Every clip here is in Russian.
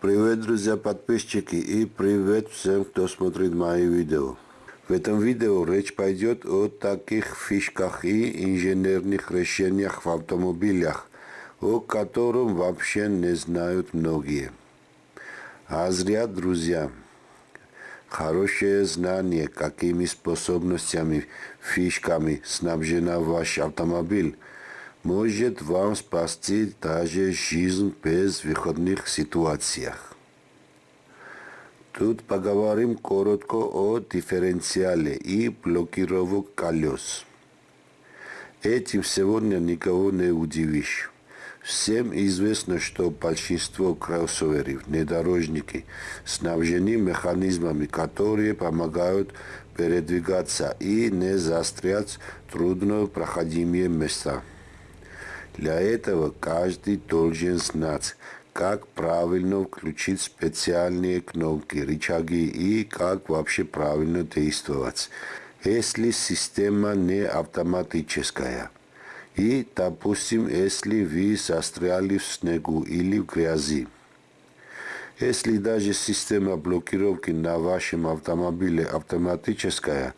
Привет, друзья подписчики и привет всем, кто смотрит мои видео. В этом видео речь пойдет о таких фишках и инженерных решениях в автомобилях, о котором вообще не знают многие. А зря, друзья. Хорошее знание, какими способностями, фишками снабжена ваш автомобиль, может вам спасти даже жизнь без выходных ситуациях. Тут поговорим коротко о дифференциале и блокировок колес. Этим сегодня никого не удивишь. Всем известно, что большинство кроссоверов, внедорожники, снабжены механизмами, которые помогают передвигаться и не застрять в труднопроходимые места. Для этого каждый должен знать, как правильно включить специальные кнопки, рычаги и как вообще правильно действовать, если система не автоматическая. И, допустим, если вы застряли в снегу или в грязи. Если даже система блокировки на вашем автомобиле автоматическая,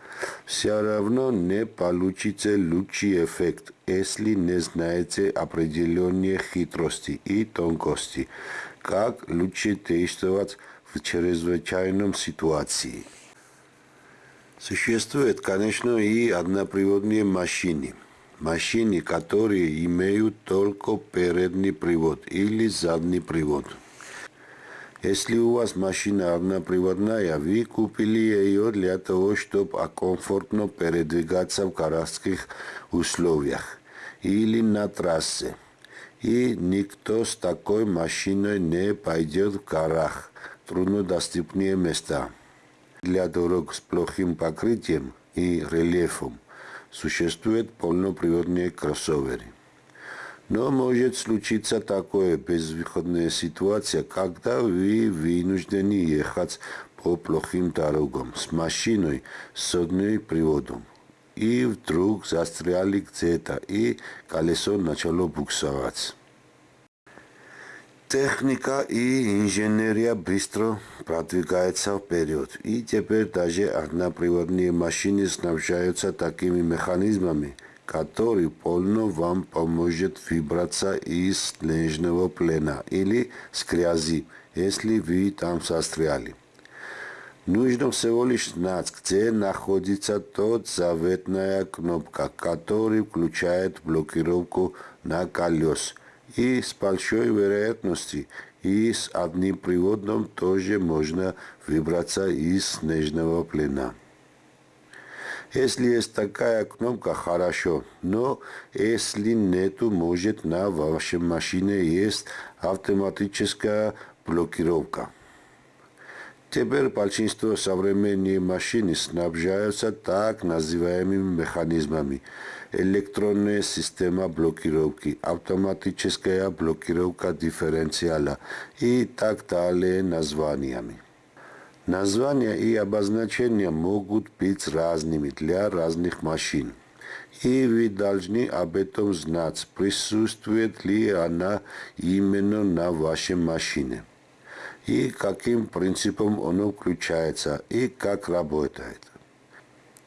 все равно не получите лучший эффект, если не знаете определенные хитрости и тонкости, как лучше действовать в чрезвычайном ситуации. Существует, конечно, и одноприводные машины. Машины, которые имеют только передний привод или задний привод – если у вас машина одноприводная, вы купили ее для того, чтобы комфортно передвигаться в городских условиях или на трассе. И никто с такой машиной не пойдет в горах, труднодоступные места. Для дорог с плохим покрытием и рельефом существуют полноприводные кроссоверы. Но может случиться такое безвыходная ситуация, когда вы вынуждены ехать по плохим дорогам с машиной с одним приводом. И вдруг застряли где-то, и колесо начало буксовать. Техника и инженерия быстро продвигаются вперед, и теперь даже одноприводные машины снабжаются такими механизмами – который полно вам поможет выбраться из снежного плена или с грязи, если вы там застряли. Нужно всего лишь знать, где находится тот заветная кнопка, которая включает блокировку на колес. И с большой вероятностью и с одним приводом тоже можно выбраться из снежного плена. Если есть такая кнопка, хорошо. Но если нету, может на вашей машине есть автоматическая блокировка. Теперь большинство современных машин снабжаются так называемыми механизмами. Электронная система блокировки, автоматическая блокировка дифференциала и так далее названиями. Названия и обозначения могут быть разными для разных машин. И вы должны об этом знать, присутствует ли она именно на вашей машине. И каким принципом оно включается, и как работает.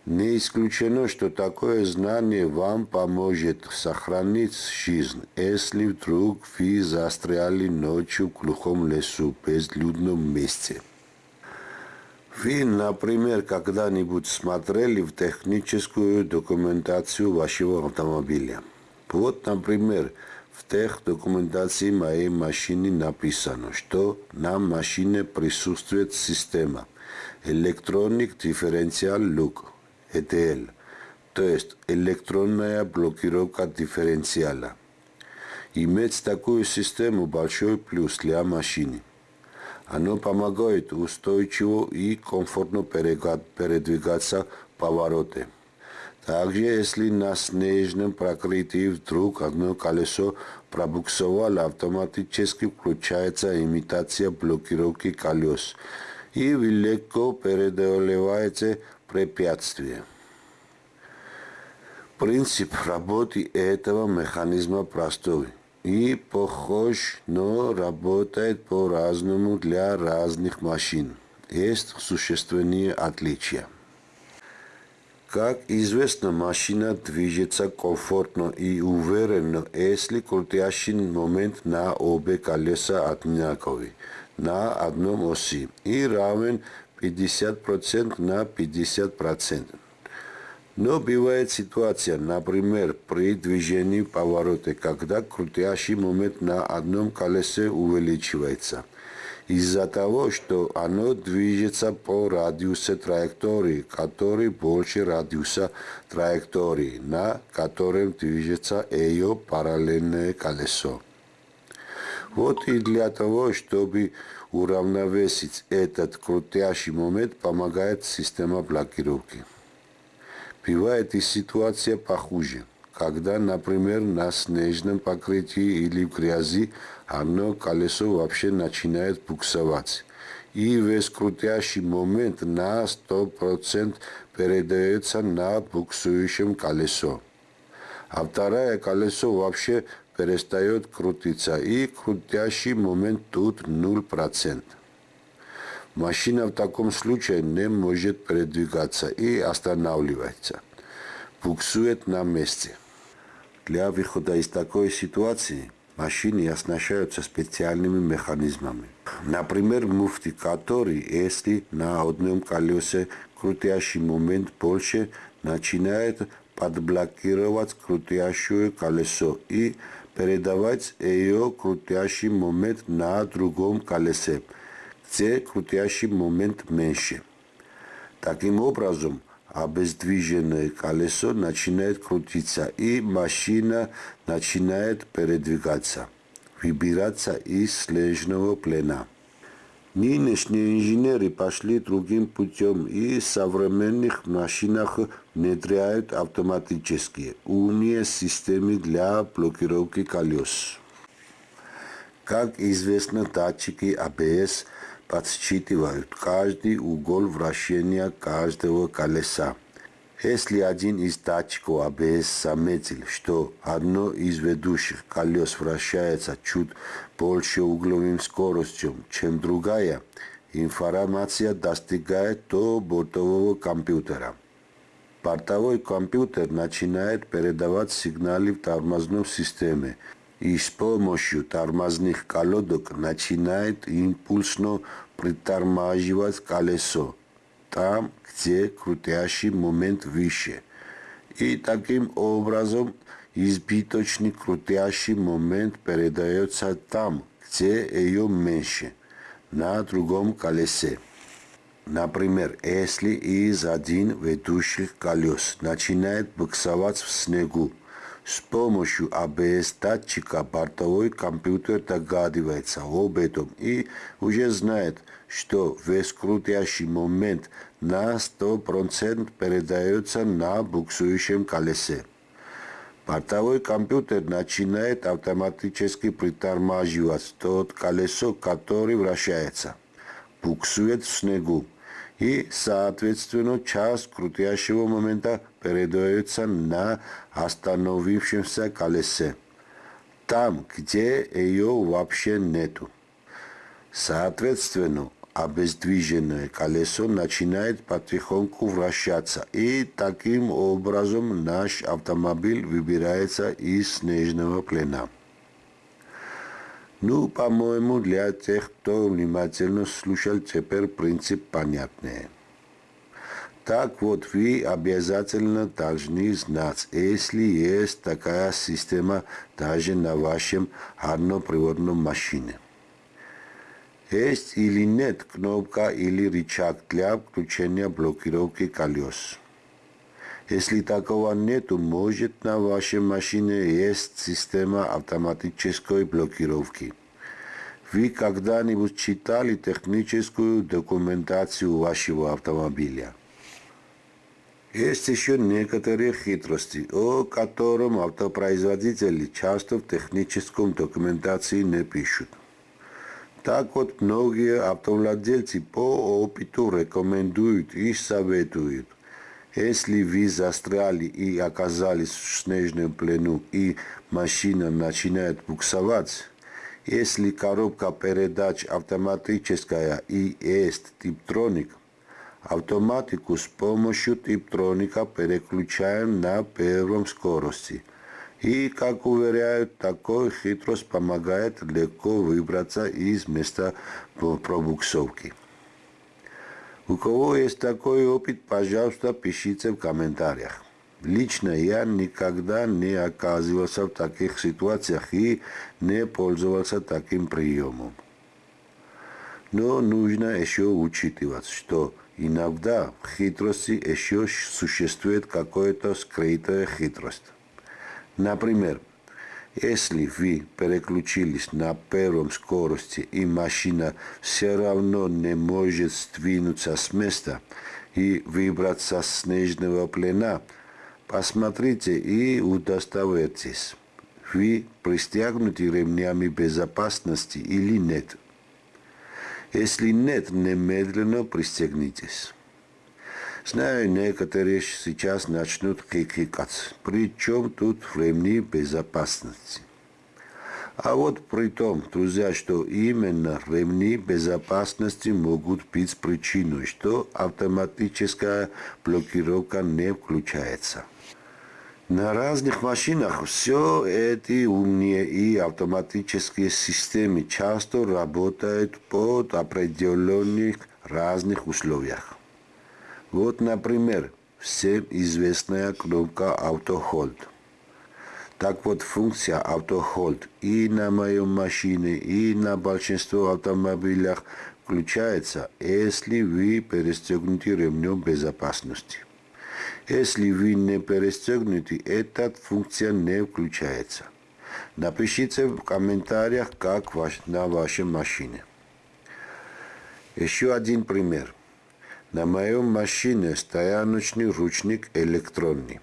Не исключено, что такое знание вам поможет сохранить жизнь, если вдруг вы застряли ночью в глухом лесу, безлюдном месте. Вы, например, когда-нибудь смотрели в техническую документацию вашего автомобиля? Вот, например, в тех документации моей машины написано, что на машине присутствует система Electronic Differential Look, ETL, то есть электронная блокировка дифференциала. Иметь такую систему – большой плюс для машины – оно помогает устойчиво и комфортно передвигаться повороты. Также, если на снежном покрытии вдруг одно колесо пробуксовало, автоматически включается имитация блокировки колес, и легко преодолеваете препятствия. Принцип работы этого механизма простой. И похож, но работает по-разному для разных машин. Есть существенные отличия. Как известно, машина движется комфортно и уверенно, если крутящий момент на обе колеса одинаковый, на одном оси и равен 50% на 50%. Но бывает ситуация, например, при движении поворота, когда крутящий момент на одном колесе увеличивается. Из-за того, что оно движется по радиусу траектории, который больше радиуса траектории, на котором движется ее параллельное колесо. Вот и для того, чтобы уравновесить этот крутящий момент, помогает система блокировки. Бывает и ситуация похуже, когда, например, на снежном покрытии или в грязи одно колесо вообще начинает буксовать. И весь крутящий момент на 100% передается на буксующем колесо. А второе колесо вообще перестает крутиться, и крутящий момент тут 0%. Машина в таком случае не может передвигаться и останавливается. Буксует на месте. Для выхода из такой ситуации машины оснащаются специальными механизмами. Например, муфты, который, если на одном колесе крутящий момент больше, начинает подблокировать крутящее колесо и передавать ее крутящий момент на другом колесе – где крутящий момент меньше. Таким образом, обездвиженное колесо начинает крутиться, и машина начинает передвигаться, выбираться из снежного плена. Нынешние инженеры пошли другим путем и в современных машинах внедряют автоматические умные системы для блокировки колес. Как известно, датчики ABS – подсчитывают каждый угол вращения каждого колеса. Если один из датчиков АБС заметил, что одно из ведущих колес вращается чуть больше угловым скоростью, чем другая, информация достигает до бортового компьютера. Бортовой компьютер начинает передавать сигналы в тормозной системе, и с помощью тормозных колодок начинает импульсно притормаживать колесо там, где крутящий момент выше. И таким образом избыточный крутящий момент передается там, где ее меньше, на другом колесе. Например, если из один ведущих колес начинает буксовать в снегу, с помощью ABS-датчика бортовой компьютер догадывается об этом и уже знает, что весь крутящий момент на 100% передается на буксующем колесе. Бортовой компьютер начинает автоматически притормаживать тот колесо, который вращается, буксует в снегу и, соответственно, час крутящего момента передается на остановившемся колесе, там, где ее вообще нету. Соответственно, обездвиженное колесо начинает потихоньку вращаться, и таким образом наш автомобиль выбирается из снежного плена. Ну, по-моему, для тех, кто внимательно слушал, теперь принцип понятный. Так вот, вы обязательно должны знать, если есть такая система даже на вашем одноприводном машине. Есть или нет кнопка или рычаг для включения блокировки колес. Если такого нет, может на вашей машине есть система автоматической блокировки. Вы когда-нибудь читали техническую документацию вашего автомобиля? Есть еще некоторые хитрости, о котором автопроизводители часто в техническом документации не пишут. Так вот, многие автовладельцы по опыту рекомендуют и советуют Если вы застряли и оказались в снежном плену, и машина начинает буксовать, если коробка передач автоматическая и есть типтроник, автоматику с помощью типтроника переключаем на первом скорости. И, как уверяют, такой хитрость помогает легко выбраться из места пробуксовки. У кого есть такой опыт, пожалуйста, пишите в комментариях. Лично я никогда не оказывался в таких ситуациях и не пользовался таким приемом. Но нужно еще учитывать, что иногда в хитрости еще существует какая-то скрытая хитрость. Например, если вы переключились на первом скорости и машина все равно не может сдвинуться с места и выбраться с снежного плена, посмотрите и удостоверьтесь, вы пристегнуты ремнями безопасности или нет. Если нет, немедленно пристегнитесь. Знаю, некоторые сейчас начнут хихикать. Причем тут ремни безопасности. А вот при том, друзья, что именно ремни безопасности могут быть причиной, что автоматическая блокировка не включается. На разных машинах все эти умные и автоматические системы часто работают под определенных разных условиях. Вот, например, всем известная кнопка Auto Hold. Так вот, функция Auto Hold и на моей машине, и на большинстве автомобилях включается, если вы перестегнуты ремнем безопасности. Если вы не перестегнуты, эта функция не включается. Напишите в комментариях, как на вашей машине. Еще один пример. На моей машине стояночный ручник электронный.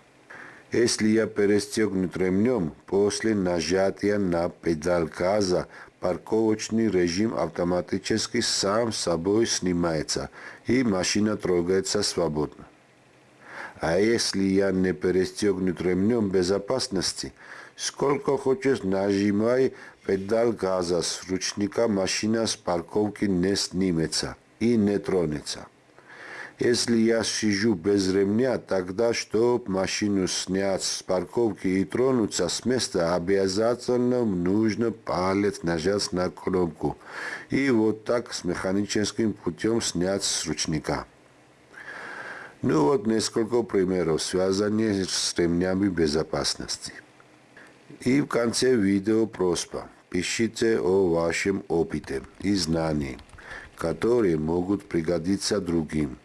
Если я перестегнут ремнем, после нажатия на педаль газа парковочный режим автоматически сам собой снимается и машина трогается свободно. А если я не перестегнут ремнем безопасности, сколько хочешь нажимай педаль газа с ручника, машина с парковки не снимется и не тронется. Если я сижу без ремня, тогда, чтобы машину снять с парковки и тронуться с места, обязательно нужно палец нажать на кнопку. И вот так с механическим путем снять с ручника. Ну вот несколько примеров, связанных с ремнями безопасности. И в конце видео просьба. Пишите о вашем опыте и знании, которые могут пригодиться другим.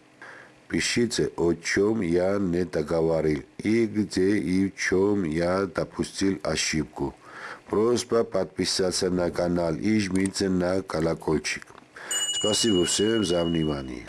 Пишите, о чем я не договорил и где и в чем я допустил ошибку. Просьба подписаться на канал и жмите на колокольчик. Спасибо всем за внимание.